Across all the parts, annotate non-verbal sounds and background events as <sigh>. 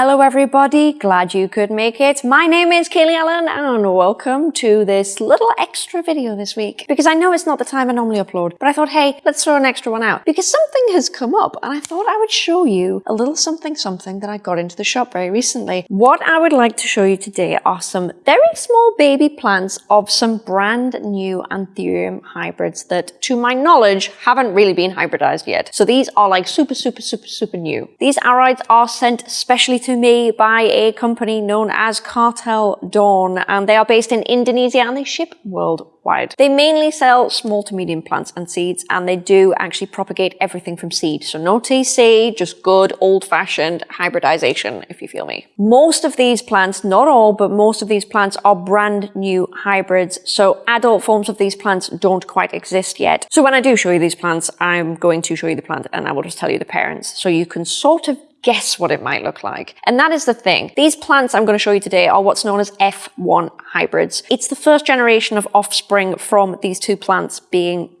Hello everybody, glad you could make it. My name is Kaylee Ellen and welcome to this little extra video this week. Because I know it's not the time I normally upload, but I thought, hey, let's throw an extra one out. Because something has come up and I thought I would show you a little something something that I got into the shop very recently. What I would like to show you today are some very small baby plants of some brand new Anthurium hybrids that, to my knowledge, haven't really been hybridized yet. So these are like super, super, super, super new. These aroids are sent specially me by a company known as Cartel Dawn, and they are based in Indonesia and they ship worldwide. They mainly sell small to medium plants and seeds, and they do actually propagate everything from seed. So no TC, just good old-fashioned hybridization, if you feel me. Most of these plants, not all, but most of these plants are brand new hybrids, so adult forms of these plants don't quite exist yet. So when I do show you these plants, I'm going to show you the plant and I will just tell you the parents, so you can sort of guess what it might look like. And that is the thing. These plants I'm going to show you today are what's known as F1 hybrids. It's the first generation of offspring from these two plants being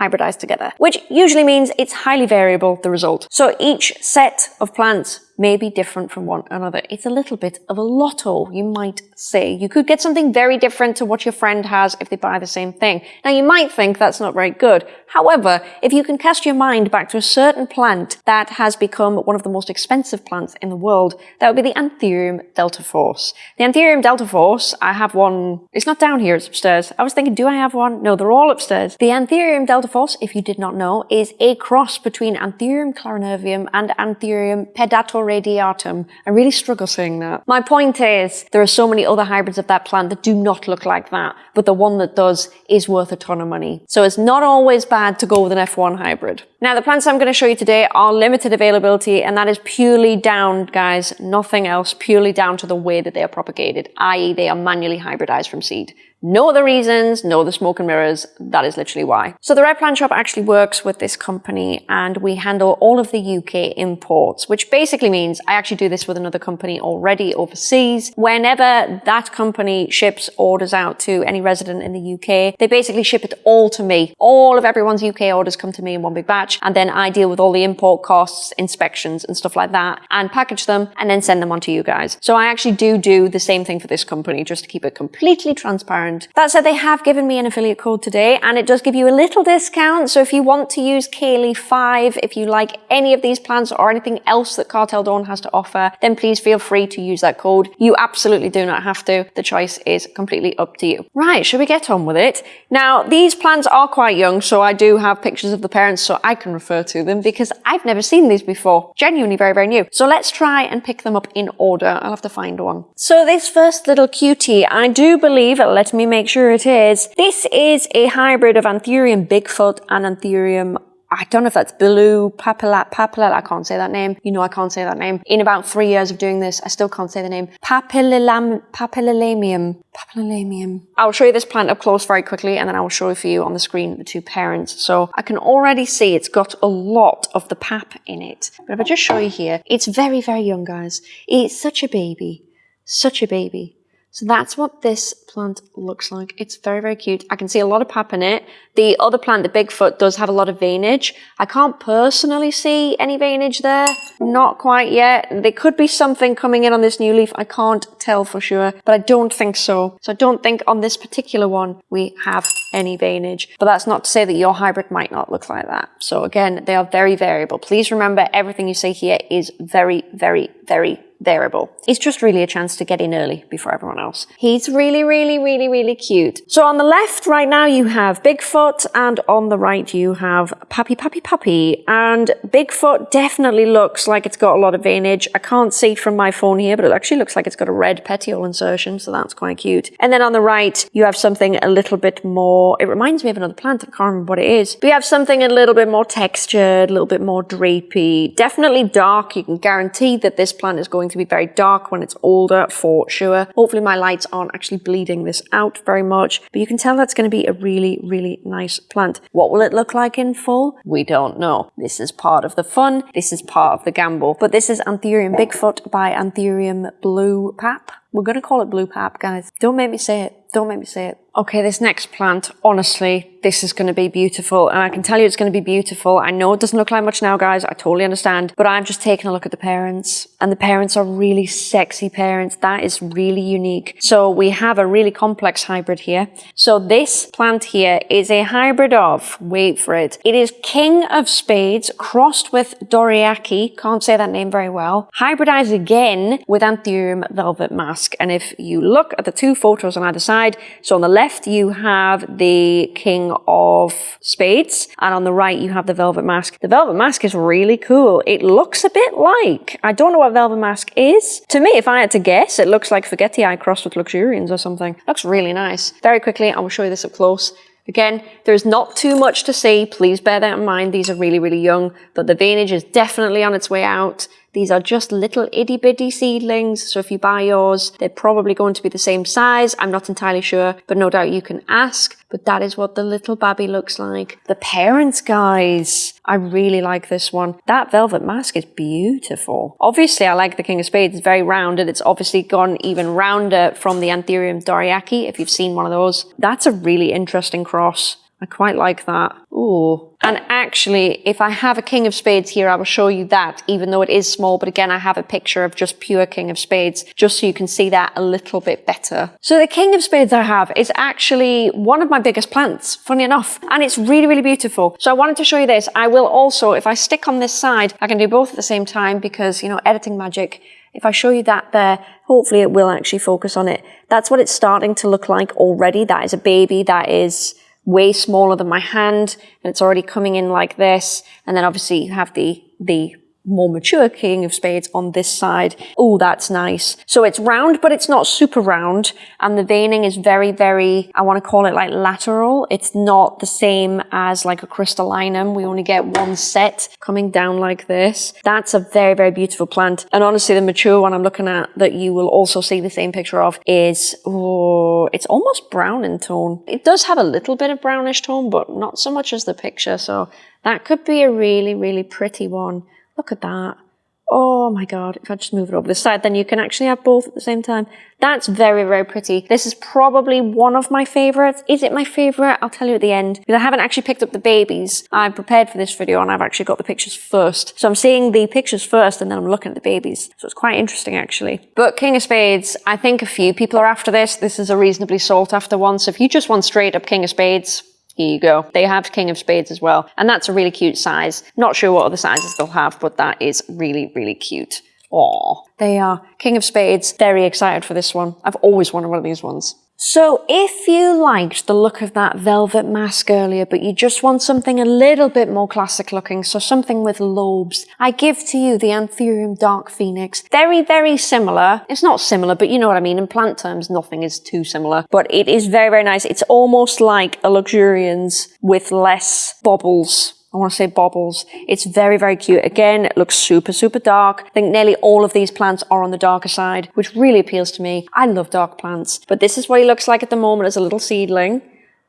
hybridized together, which usually means it's highly variable, the result. So each set of plants may be different from one another. It's a little bit of a lotto, you might say. You could get something very different to what your friend has if they buy the same thing. Now you might think that's not very good. However, if you can cast your mind back to a certain plant that has become one of the most expensive plants in the world, that would be the Anthurium deltaforce. The Anthurium deltaforce, I have one, it's not down here, it's upstairs. I was thinking, do I have one? No, they're all upstairs. The Anthurium deltaforce, if you did not know, is a cross between Anthurium clarinervium and Anthurium pedator radiatum. I really struggle saying that. My point is, there are so many other hybrids of that plant that do not look like that, but the one that does is worth a ton of money. So it's not always bad to go with an F1 hybrid. Now, the plants I'm going to show you today are limited availability, and that is purely down, guys, nothing else, purely down to the way that they are propagated, i.e. they are manually hybridized from seed. No other reasons, no other smoke and mirrors. That is literally why. So the Red Plant Shop actually works with this company and we handle all of the UK imports, which basically means I actually do this with another company already overseas. Whenever that company ships orders out to any resident in the UK, they basically ship it all to me. All of everyone's UK orders come to me in one big batch and then I deal with all the import costs, inspections and stuff like that and package them and then send them on to you guys. So I actually do do the same thing for this company just to keep it completely transparent that said, they have given me an affiliate code today and it does give you a little discount. So if you want to use Kaylee5, if you like any of these plans or anything else that Cartel Dawn has to offer, then please feel free to use that code. You absolutely do not have to. The choice is completely up to you. Right, should we get on with it? Now, these plants are quite young, so I do have pictures of the parents so I can refer to them because I've never seen these before. Genuinely very, very new. So let's try and pick them up in order. I'll have to find one. So this first little cutie, I do believe, let me me make sure it is. This is a hybrid of Anthurium Bigfoot and Anthurium I don't know if that's Blue Papilat Papilat. I can't say that name. You know I can't say that name. In about three years of doing this, I still can't say the name. Papillam Papillamium. Papillamium. I'll show you this plant up close very quickly and then I will show you for you on the screen the two parents. So I can already see it's got a lot of the pap in it. But if I just show you here, it's very, very young, guys. It's such a baby. Such a baby. So that's what this plant looks like. It's very, very cute. I can see a lot of pap in it. The other plant, the Bigfoot, does have a lot of veinage. I can't personally see any veinage there. Not quite yet. There could be something coming in on this new leaf. I can't tell for sure, but I don't think so. So I don't think on this particular one we have any veinage. But that's not to say that your hybrid might not look like that. So again, they are very variable. Please remember everything you see here is very, very, very variable. It's just really a chance to get in early before everyone else. He's really, really, really, really cute. So on the left right now you have Bigfoot and on the right you have Puppy Puppy Puppy. And Bigfoot definitely looks like it's got a lot of veinage. I can't see from my phone here, but it actually looks like it's got a red petiole insertion, so that's quite cute. And then on the right you have something a little bit more, it reminds me of another plant, I can't remember what it is. But you have something a little bit more textured, a little bit more drapey, definitely dark. You can guarantee that this plant is going to be very dark when it's older for sure. Hopefully my lights aren't actually bleeding this out very much, but you can tell that's going to be a really, really nice plant. What will it look like in full? We don't know. This is part of the fun. This is part of the gamble. But this is Anthurium Bigfoot by Anthurium Blue Pap. We're going to call it Blue Pap, guys. Don't make me say it. Don't make me say it. Okay, this next plant, honestly, this is going to be beautiful. And I can tell you it's going to be beautiful. I know it doesn't look like much now, guys. I totally understand. But I'm just taking a look at the parents. And the parents are really sexy parents. That is really unique. So we have a really complex hybrid here. So this plant here is a hybrid of, wait for it, it is King of Spades crossed with Dorayaki. Can't say that name very well. Hybridized again with Anthurium Velvet Mask. And if you look at the two photos on either side, so on the left, you have the King of Spades, and on the right, you have the Velvet Mask. The Velvet Mask is really cool. It looks a bit like, I don't know what Velvet Mask is. To me, if I had to guess, it looks like Forgetii crossed with Luxurians or something. looks really nice. Very quickly, I will show you this up close. Again, there's not too much to see. Please bear that in mind. These are really, really young, but the veinage is definitely on its way out. These are just little itty bitty seedlings, so if you buy yours, they're probably going to be the same size. I'm not entirely sure, but no doubt you can ask. But that is what the little babby looks like. The parents, guys. I really like this one. That velvet mask is beautiful. Obviously, I like the King of Spades. It's very rounded. It's obviously gone even rounder from the Anthurium Dorayaki, if you've seen one of those. That's a really interesting cross. I quite like that. Ooh. And actually, if I have a King of Spades here, I will show you that, even though it is small. But again, I have a picture of just pure King of Spades, just so you can see that a little bit better. So the King of Spades I have is actually one of my biggest plants, funny enough. And it's really, really beautiful. So I wanted to show you this. I will also, if I stick on this side, I can do both at the same time because, you know, editing magic, if I show you that there, hopefully it will actually focus on it. That's what it's starting to look like already. That is a baby. That is way smaller than my hand and it's already coming in like this. And then obviously you have the, the more mature king of spades on this side. Oh, that's nice. So it's round, but it's not super round. And the veining is very, very, I want to call it like lateral. It's not the same as like a crystallinum. We only get one set coming down like this. That's a very, very beautiful plant. And honestly, the mature one I'm looking at that you will also see the same picture of is, oh, it's almost brown in tone. It does have a little bit of brownish tone, but not so much as the picture. So that could be a really, really pretty one. Look at that. Oh my god, if I just move it over the side, then you can actually have both at the same time. That's very, very pretty. This is probably one of my favorites. Is it my favorite? I'll tell you at the end. Because I haven't actually picked up the babies. I'm prepared for this video and I've actually got the pictures first. So I'm seeing the pictures first and then I'm looking at the babies. So it's quite interesting actually. But King of Spades, I think a few people are after this. This is a reasonably sought after one. So if you just want straight up King of Spades, here you go. They have King of Spades as well. And that's a really cute size. Not sure what other sizes they'll have, but that is really, really cute. Aww. They are King of Spades. Very excited for this one. I've always wanted one of these ones. So if you liked the look of that velvet mask earlier, but you just want something a little bit more classic looking, so something with lobes, I give to you the Anthurium Dark Phoenix. Very, very similar. It's not similar, but you know what I mean. In plant terms, nothing is too similar, but it is very, very nice. It's almost like a Luxurians with less bobbles I want to say bobbles. It's very, very cute. Again, it looks super, super dark. I think nearly all of these plants are on the darker side, which really appeals to me. I love dark plants, but this is what he looks like at the moment as a little seedling.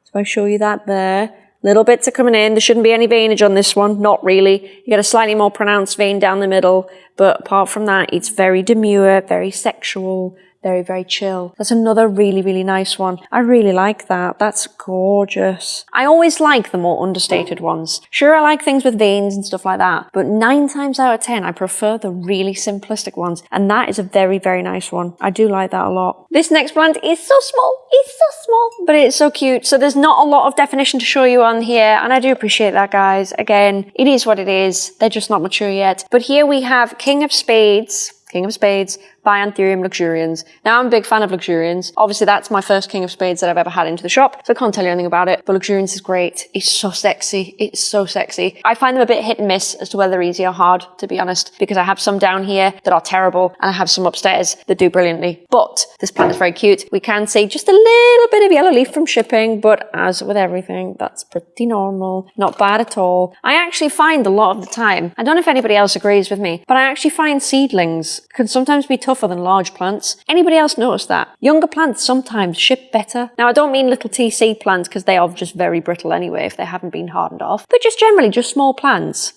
So I show you that there. Little bits are coming in. There shouldn't be any veinage on this one. Not really. You get a slightly more pronounced vein down the middle, but apart from that, it's very demure, very sexual, very, very chill. That's another really, really nice one. I really like that. That's gorgeous. I always like the more understated ones. Sure, I like things with veins and stuff like that, but nine times out of 10, I prefer the really simplistic ones. And that is a very, very nice one. I do like that a lot. This next plant is so small. It's so small, but it's so cute. So there's not a lot of definition to show you on here. And I do appreciate that, guys. Again, it is what it is. They're just not mature yet. But here we have King of Spades, King of Spades, by Anthurium Luxurians. Now, I'm a big fan of Luxurians. Obviously, that's my first King of Spades that I've ever had into the shop, so I can't tell you anything about it, but Luxurians is great. It's so sexy. It's so sexy. I find them a bit hit and miss as to whether they're easy or hard, to be honest, because I have some down here that are terrible, and I have some upstairs that do brilliantly. But this plant is very cute. We can see just a little bit of yellow leaf from shipping, but as with everything, that's pretty normal. Not bad at all. I actually find a lot of the time, I don't know if anybody else agrees with me, but I actually find seedlings can sometimes be tougher than large plants. Anybody else notice that? Younger plants sometimes ship better. Now, I don't mean little TC plants because they are just very brittle anyway if they haven't been hardened off, but just generally just small plants.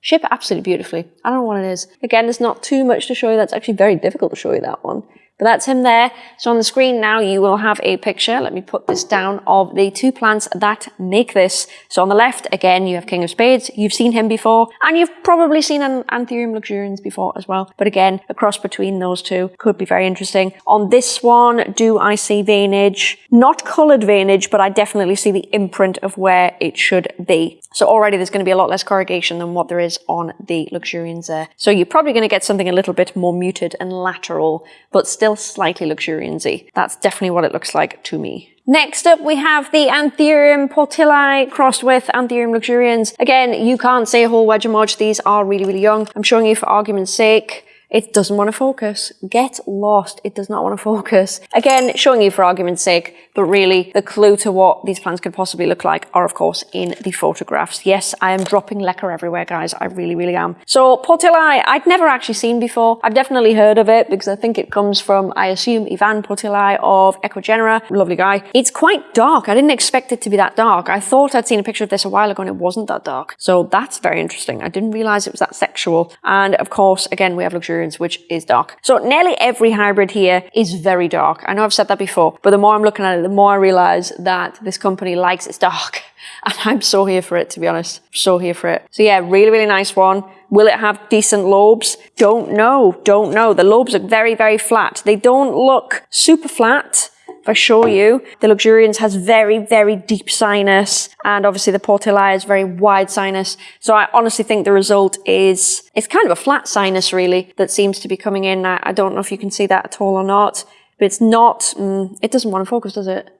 Ship absolutely beautifully. I don't know what it is. Again, there's not too much to show you. That's actually very difficult to show you that one But that's him there. So on the screen now, you will have a picture. Let me put this down of the two plants that make this. So on the left, again, you have King of Spades. You've seen him before, and you've probably seen an Anthurium luxurians before as well. But again, a cross between those two could be very interesting. On this one, do I see veinage? Not coloured veinage, but I definitely see the imprint of where it should be. So already there's going to be a lot less corrugation than what there is on the luxurians there. So you're probably going to get something a little bit more muted and lateral, but still slightly luxuriansy. That's definitely what it looks like to me. Next up, we have the Anthurium portilli crossed with Anthurium luxurians. Again, you can't say a whole wedge of. These are really, really young. I'm showing you for argument's sake. It doesn't want to focus. Get lost. It does not want to focus. Again, showing you for argument's sake, but really the clue to what these plants could possibly look like are of course in the photographs. Yes, I am dropping leca everywhere, guys. I really, really am. So Portilli, I'd never actually seen before. I've definitely heard of it because I think it comes from, I assume, Ivan Portilli of Ecuagenera. Lovely guy. It's quite dark. I didn't expect it to be that dark. I thought I'd seen a picture of this a while ago and it wasn't that dark. So that's very interesting. I didn't realize it was that sexual. And of course, again, we have luxury which is dark. So nearly every hybrid here is very dark. I know I've said that before, but the more I'm looking at it, the more I realize that this company likes its dark. <laughs> And I'm so here for it, to be honest. So here for it. So yeah, really, really nice one. Will it have decent lobes? Don't know. Don't know. The lobes are very, very flat. They don't look super flat if I show you, the Luxurians has very, very deep sinus, and obviously the Portilli is very wide sinus. So I honestly think the result is, it's kind of a flat sinus really, that seems to be coming in. I, I don't know if you can see that at all or not, but it's not, mm, it doesn't want to focus, does it?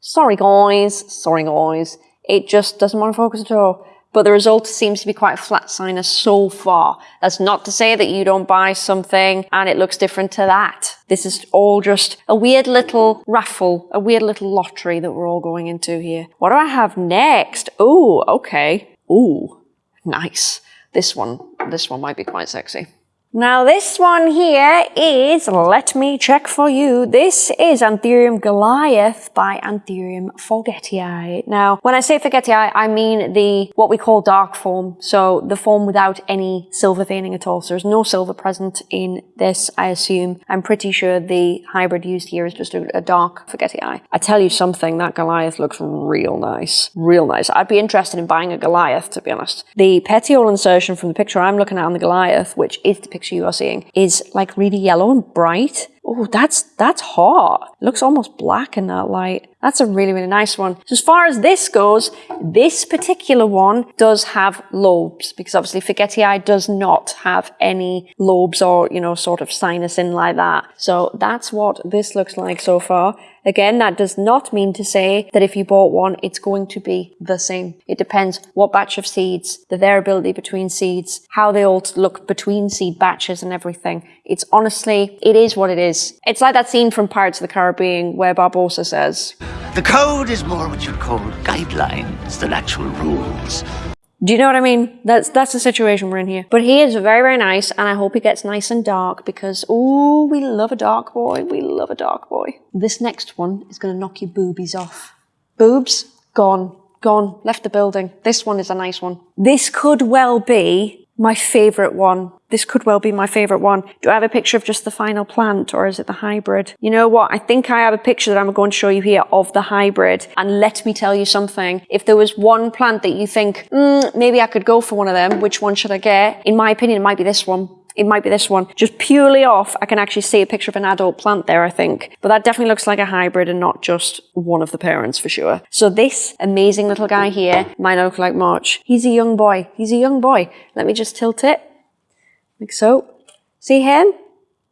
Sorry guys, sorry guys. It just doesn't want to focus at all but the result seems to be quite a flat sinus so far. That's not to say that you don't buy something and it looks different to that. This is all just a weird little raffle, a weird little lottery that we're all going into here. What do I have next? Oh, okay. Ooh, nice. This one, this one might be quite sexy. Now this one here is, let me check for you, this is Anthurium Goliath by Anthurium forgetii. Now, when I say forgetii, I mean the, what we call dark form, so the form without any silver veining at all. So there's no silver present in this, I assume. I'm pretty sure the hybrid used here is just a, a dark forgetii. I tell you something, that Goliath looks real nice. Real nice. I'd be interested in buying a Goliath, to be honest. The petiole insertion from the picture I'm looking at on the Goliath, which is the picture picture you are seeing is like really yellow and bright. Oh, that's, that's hot. It looks almost black in that light. That's a really, really nice one. So as far as this goes, this particular one does have lobes because obviously Forgetii does not have any lobes or, you know, sort of sinus in like that. So that's what this looks like so far. Again, that does not mean to say that if you bought one, it's going to be the same. It depends what batch of seeds, the variability between seeds, how they all look between seed batches and everything. It's honestly, it is what it is. It's like that scene from Pirates of the Caribbean where Barbossa says, The code is more what you'd call guidelines than actual rules. Do you know what I mean? That's that's the situation we're in here. But he is very, very nice, and I hope he gets nice and dark because, oh, we love a dark boy. We love a dark boy. This next one is going to knock your boobies off. Boobs, gone. Gone. Left the building. This one is a nice one. This could well be my favorite one. This could well be my favorite one. Do I have a picture of just the final plant or is it the hybrid? You know what? I think I have a picture that I'm going to show you here of the hybrid. And let me tell you something. If there was one plant that you think, mm, maybe I could go for one of them, which one should I get? In my opinion, it might be this one it might be this one. Just purely off, I can actually see a picture of an adult plant there, I think. But that definitely looks like a hybrid and not just one of the parents for sure. So this amazing little guy here might look like much. He's a young boy. He's a young boy. Let me just tilt it. Like so. See him?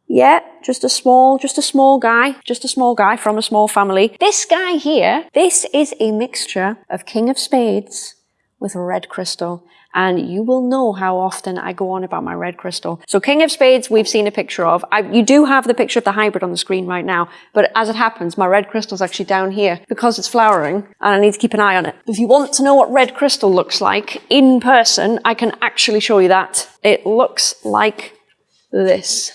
Yeah, just a small, just a small guy, just a small guy from a small family. This guy here, this is a mixture of King of Spades with red crystal and you will know how often I go on about my red crystal. So King of Spades, we've seen a picture of. I, you do have the picture of the hybrid on the screen right now, but as it happens, my red crystal is actually down here because it's flowering and I need to keep an eye on it. If you want to know what red crystal looks like in person, I can actually show you that. It looks like this.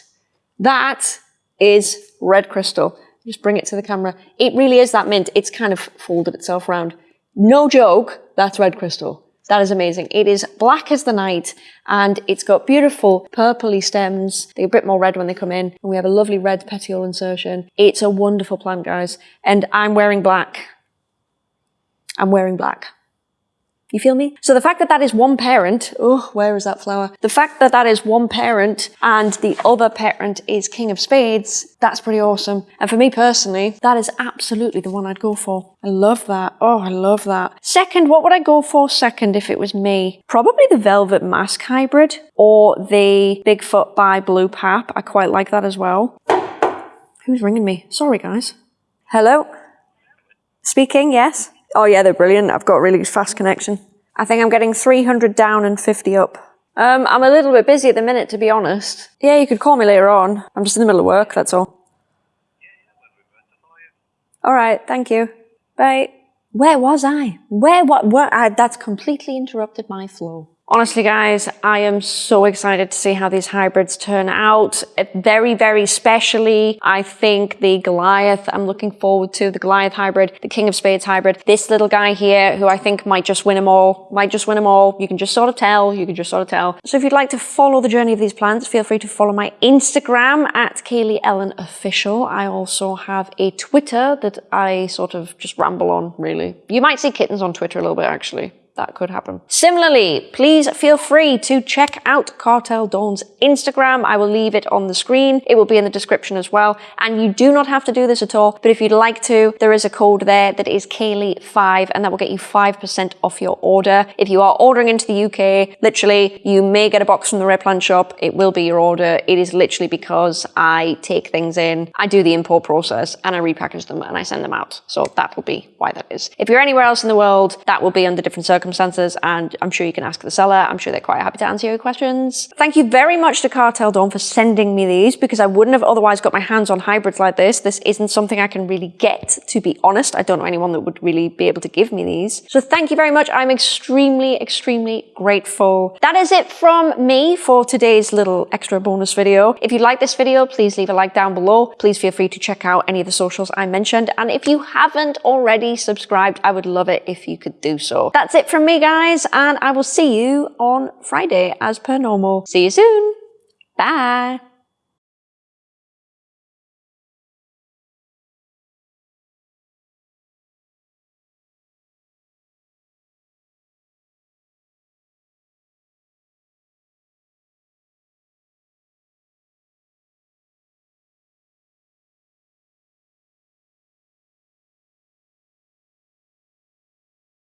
That is red crystal. Just bring it to the camera. It really is that mint. It's kind of folded itself around. No joke, that's red crystal. That is amazing. It is black as the night and it's got beautiful purpley stems. They're a bit more red when they come in. And we have a lovely red petiole insertion. It's a wonderful plant, guys. And I'm wearing black. I'm wearing black. You feel me? So the fact that that is one parent, oh, where is that flower? The fact that that is one parent and the other parent is King of Spades, that's pretty awesome. And for me personally, that is absolutely the one I'd go for. I love that. Oh, I love that. Second, what would I go for second if it was me? Probably the Velvet Mask Hybrid or the Bigfoot by Blue Pap. I quite like that as well. Who's ringing me? Sorry, guys. Hello? Speaking, yes? Oh yeah, they're brilliant. I've got a really fast connection. I think I'm getting 300 down and 50 up. Um, I'm a little bit busy at the minute, to be honest. Yeah, you could call me later on. I'm just in the middle of work, that's all. All right, thank you. Bye. Where was I? Where, what, where? I, that's completely interrupted my flow. Honestly, guys, I am so excited to see how these hybrids turn out. Very, very specially, I think the Goliath, I'm looking forward to the Goliath hybrid, the King of Spades hybrid. This little guy here, who I think might just win them all, might just win them all. You can just sort of tell, you can just sort of tell. So if you'd like to follow the journey of these plants, feel free to follow my Instagram at Kaylee Ellen Official. I also have a Twitter that I sort of just ramble on, really. You might see kittens on Twitter a little bit, actually that could happen. Similarly, please feel free to check out Cartel Dawn's Instagram. I will leave it on the screen. It will be in the description as well. And you do not have to do this at all, but if you'd like to, there is a code there that is Kaylee5 and that will get you 5% off your order. If you are ordering into the UK, literally, you may get a box from the Red Plant shop. It will be your order. It is literally because I take things in, I do the import process and I repackage them and I send them out. So that will be why that is. If you're anywhere else in the world, that will be under different circumstances circumstances, and I'm sure you can ask the seller. I'm sure they're quite happy to answer your questions. Thank you very much to Cartel Dawn for sending me these because I wouldn't have otherwise got my hands on hybrids like this. This isn't something I can really get, to be honest. I don't know anyone that would really be able to give me these. So thank you very much. I'm extremely, extremely grateful. That is it from me for today's little extra bonus video. If you like this video, please leave a like down below. Please feel free to check out any of the socials I mentioned. And if you haven't already subscribed, I would love it if you could do so. That's it from me, guys, and I will see you on Friday as per normal. See you soon. Bye.